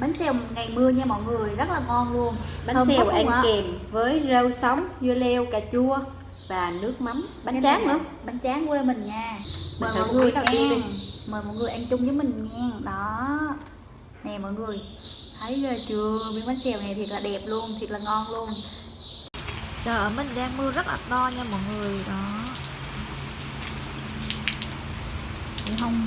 bánh xèo ngày mưa nha mọi người rất là ngon luôn. Bánh Thơm xèo ăn kèm với rau sống dưa leo cà chua và nước mắm. Bánh Cái tráng nữa. bánh tráng quê mình nha. Mời mọi người nha đi. mời mọi người ăn chung với mình nha. Đó. Nè mọi người thấy chưa? Miếng bánh xèo này thiệt là đẹp luôn thiệt là ngon luôn. Trời ở mình đang mưa rất là to nha mọi người. Đó. Không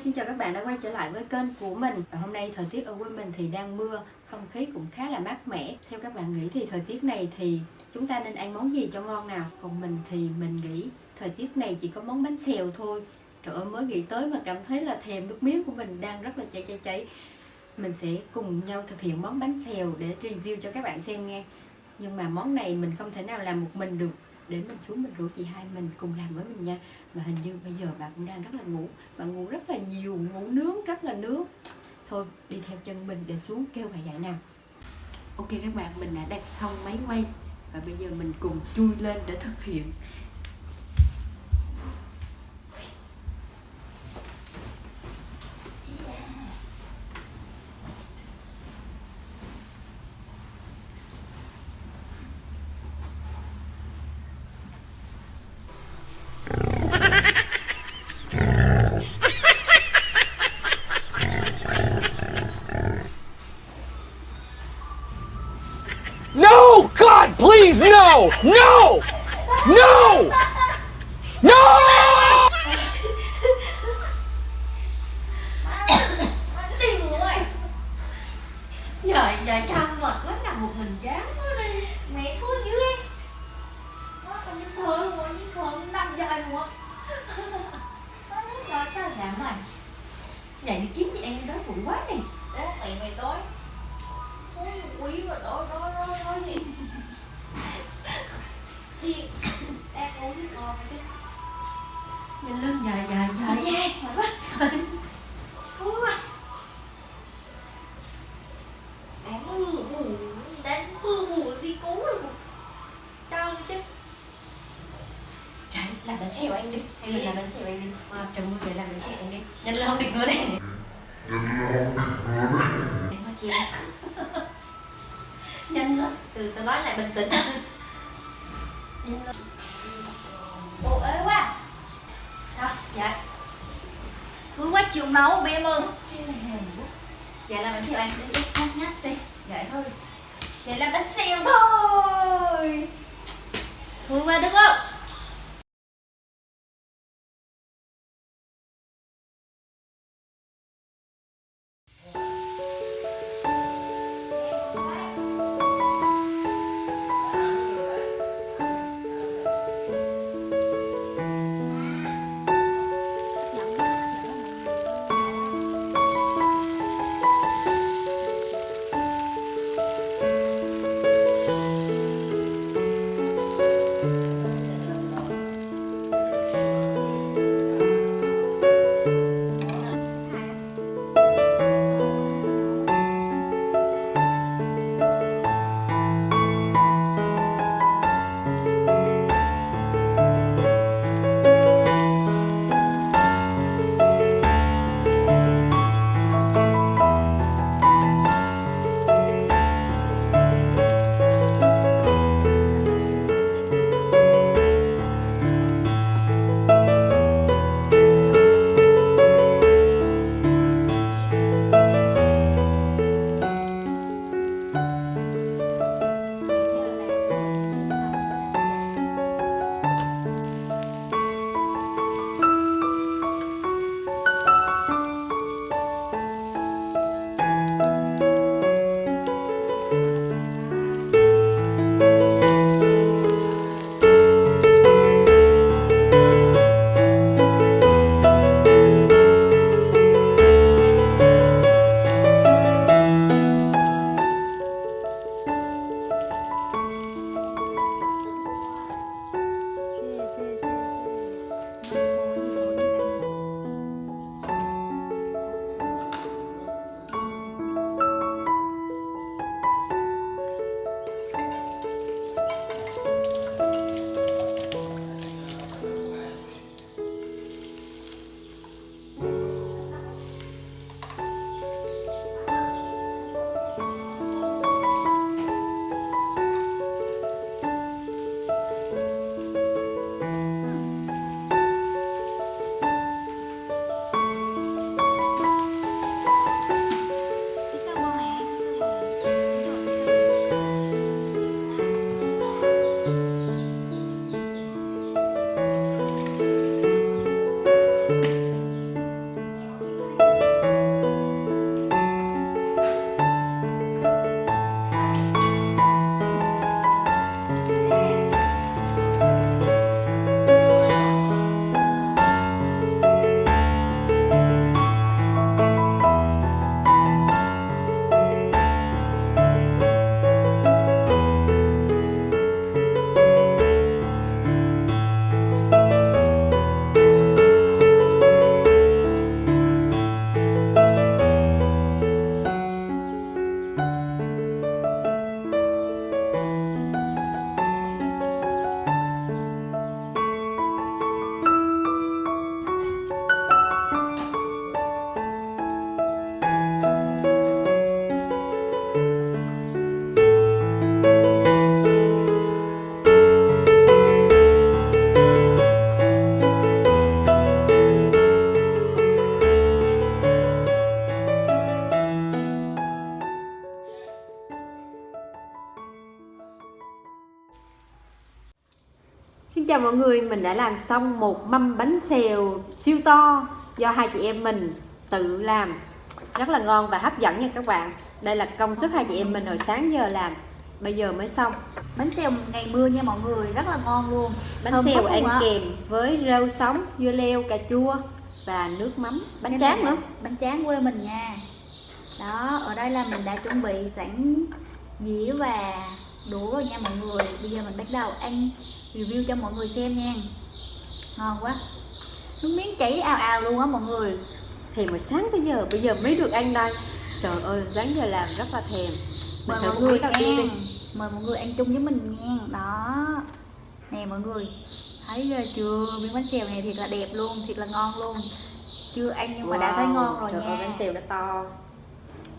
xin chào các bạn đã quay trở lại với kênh của mình. Và hôm nay thời tiết ở quê mình thì đang mưa, Không khí cũng khá là mát mẻ. Theo các bạn nghĩ thì thời tiết này thì chúng ta nên ăn món gì cho ngon nào? Còn mình thì mình nghĩ thời tiết này chỉ có món bánh xèo thôi. Trời ơi, mới nghĩ tới mà cảm thấy là thèm nước miếng của mình đang rất là cháy cháy cháy. Mình sẽ cùng nhau thực hiện món bánh xèo để review cho các bạn xem nghe. Nhưng mà món này mình không thể nào làm một mình được để mình xuống mình rủ chị hai mình cùng làm với mình nha. Và hình như bây giờ bạn cũng đang rất là ngủ. Bạn ngủ rất là nhiều, ngủ nướng rất là nướng. Thôi, đi theo chân mình để xuống kêu bài dạy nào. Ok các bạn, mình đã đặt xong máy quay và bây giờ mình cùng chui lên để thực hiện. No! God, please, no! No! No! No! giờ giờ chăm mệt lắm nằm một mình chán quá đi mẹ thua dưới nó còn như luôn như thừa năm dài luôn nó nói trời giảm mày dậy đi kiếm gì ăn đi đói bụng quá nè Ủa mày mày đói nhìn lưng dài dài dài quá. Thua quá. Đáng mưa bù Đáng mưa bù đi cứu rồi Sao chứ. Chạy, làm bánh xèo ăn đi. Hay mình làm bánh xèo ăn đi. À, Trời mưa về làm bánh xèo ăn đi. Nhanh lên không được nữa nè Em có chia Nhanh lên Từ từ nói lại bình tĩnh. Nhanh lên Bộ ế dạ. Thúi quá chịu nấu bé hèn quá. Dạ làm bánh xèo ăn đi đi nhắc nhắc đi Vậy thôi. Vậy là bánh xèo thôi. Thúi quá đúng không chào mọi người, mình đã làm xong một mâm bánh xèo siêu to do hai chị em mình tự làm. Rất là ngon và hấp dẫn nha các bạn. Đây là công sức hai chị em mình hồi sáng giờ làm. Bây giờ mới xong. Bánh xèo ngày mưa nha mọi người, rất là ngon luôn. Bánh Thơm xèo ăn kèm với rau sống dưa leo cà chua và nước mắm. Bánh Cái tráng nữa. Bánh tráng quê mình nha. Đó, ở đây là mình đã chuẩn bị sẵn dĩa và đũa rồi nha mọi người. Bây giờ mình bắt đầu ăn review cho mọi người xem nha. Ngon quá. Nước miếng chảy ào ào luôn á mọi người. Thèm hồi sáng tới giờ bây giờ mới được ăn đây. Trời ơi sáng giờ làm rất là thèm. Mình Mời thử mọi người miếng đầu tiên nha đi. Mời mọi người ăn chung với mình nha. Đó. Nè mọi người Thấy chưa? Miếng bánh xèo này thiệt là đẹp luôn Thiệt là ngon luôn. Chưa ăn nhưng mà đã thấy ngon rồi trời nha. ơi, bánh xèo đã to.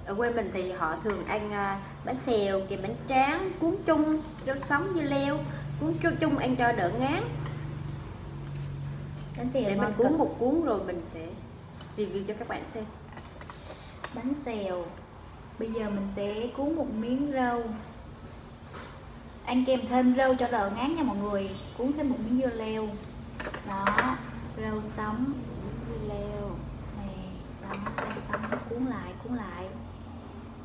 Ở quê mình thì họ thường ăn à, bánh xèo kèm bánh tráng cuốn chung rau sống dưa leo cuốn chung- ăn cho đỡ ngán. Bánh xèo để mình cuốn cực. một cuốn rồi mình sẽ review cho các bạn xem. Bánh xèo. Bây giờ mình sẽ cuốn một miếng rau. Ăn kèm thêm rau cho đỡ ngán nha mọi người. Cuốn thêm một miếng dưa leo. Đó rau sống. Dưa leo. Này đó rau sống. Cuốn lại cuốn lại.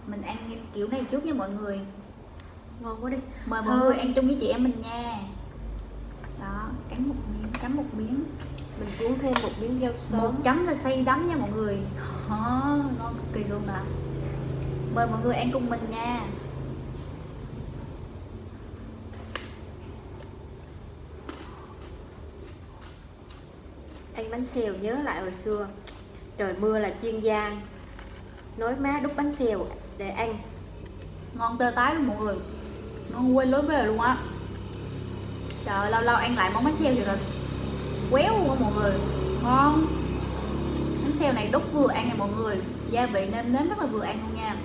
Mình ăn kiểu này trước nha mọi người ngon quá đi. Mời mọi người ăn chung với chị em mình nha. Đó cắn một miếng cắn một miếng. Mình cuốn thêm một miếng rau một sống chấm là say đắm nha mọi người. Đó, ngon cực kỳ luôn nè. Mời mọi người ăn cùng mình nha. Ăn bánh xèo nhớ lại hồi xưa. Trời mưa là chuyên gia nói má đút bánh xèo để ăn. Ngon tơ tái luôn mọi người ngon quên lối về luôn á. Trời ơi, lâu lâu ăn lại món bánh xèo thì là quéo luôn á mọi người. Ngon. Bánh xèo này đúc vừa ăn nha mọi người. Gia vị nêm nếm rất là vừa ăn luôn nha.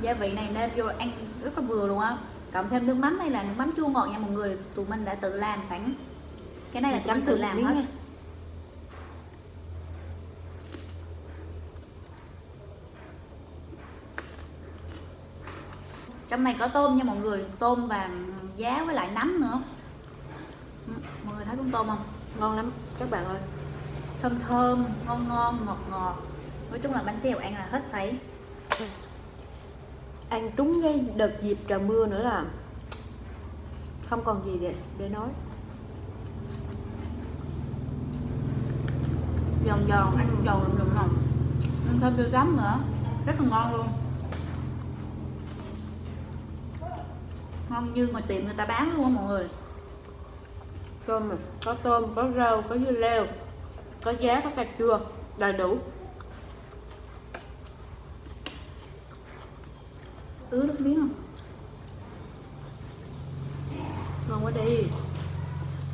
Gia vị này nêm vô ăn rất là vừa luôn á. Cộng thêm nước mắm này là nước mắm chua ngọt nha mọi người. Tụi mình đã tự làm sẵn. Cái này là chấm tự làm hết. nha. Trong này có tôm nha mọi người tôm và giá với lại nấm nữa. Ừ, mọi người thấy con tôm không? Ngon lắm các bạn ơi. Thơm thơm ngon ngon ngọt ngọt. Nói chung là bánh xèo ăn là hết sấy. Ăn trúng cái đợt dịp trời mưa nữa là không còn gì để để nói. Giòn giòn ăn giòn giòn giòn ăn thêm tiêu giấm nữa rất là ngon luôn ngon như ngoài tiệm người ta bán luôn á mọi người. Tôm mà có tôm có rau có dưa leo có giá có cà chua đầy đủ. Ứ nước miếng không? Ngon quá đi.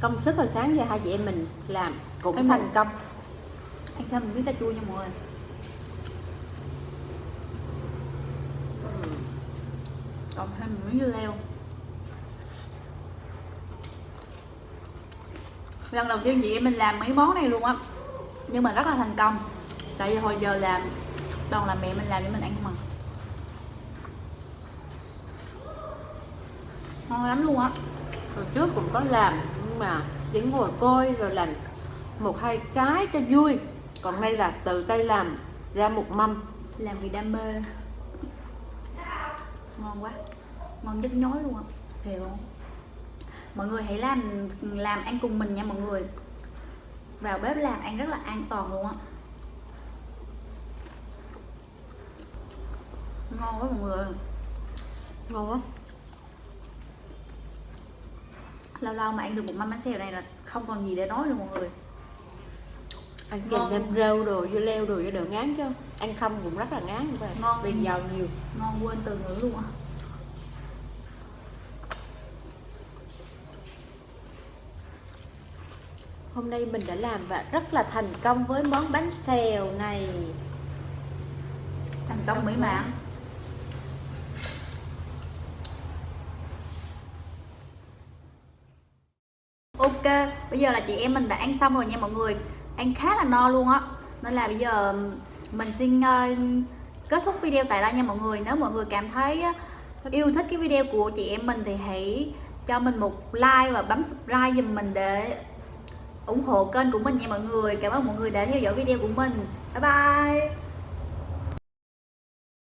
Công sức hồi sáng giờ hai chị em mình làm cũng Em thành công. Ăn thêm một miếng cà chua nha mọi người. Còn thêm một miếng dưa leo lần đầu tiên chị em mình làm mấy món này luôn á. Nhưng mà rất là thành công. Tại vì hồi giờ làm toàn là mẹ mình làm để mình ăn không à ngon lắm luôn á. Hồi trước cũng có làm nhưng mà chỉ ngồi coi rồi làm một hai cái cho vui. Còn đây là tự tay làm ra một mâm. Làm vì đam mê. Ngon quá. Ngon nhức nhối luôn á. Thiệt luôn mọi người hãy làm làm ăn cùng mình nha mọi người. Vào bếp làm ăn rất là an toàn luôn á. Ngon quá mọi người. Ngon lắm. Lâu lâu mà ăn được một mâm bánh xèo này là không còn gì để nói nữa mọi người. Ăn kèm thêm rau đồ dưa leo đồ cho đỡ ngán chứ. Ăn không cũng rất là ngán vậy Ngon. vì giàu nhiều. Ngon quên từ ngữ luôn á hôm nay mình đã làm và rất là thành công với món bánh xèo này. Thành công mỹ mãn. Ok bây giờ là chị em mình đã ăn xong rồi nha mọi người. Ăn khá là no luôn á. Nên là bây giờ mình xin ờ, kết thúc video tại đây nha mọi người. Nếu mọi người cảm thấy yêu thích cái video của chị em mình thì hãy cho mình một like và bấm subscribe giùm mình để ủng hộ kênh của mình nha mọi người. Cảm ơn mọi người đã theo dõi video của mình. Bye bye.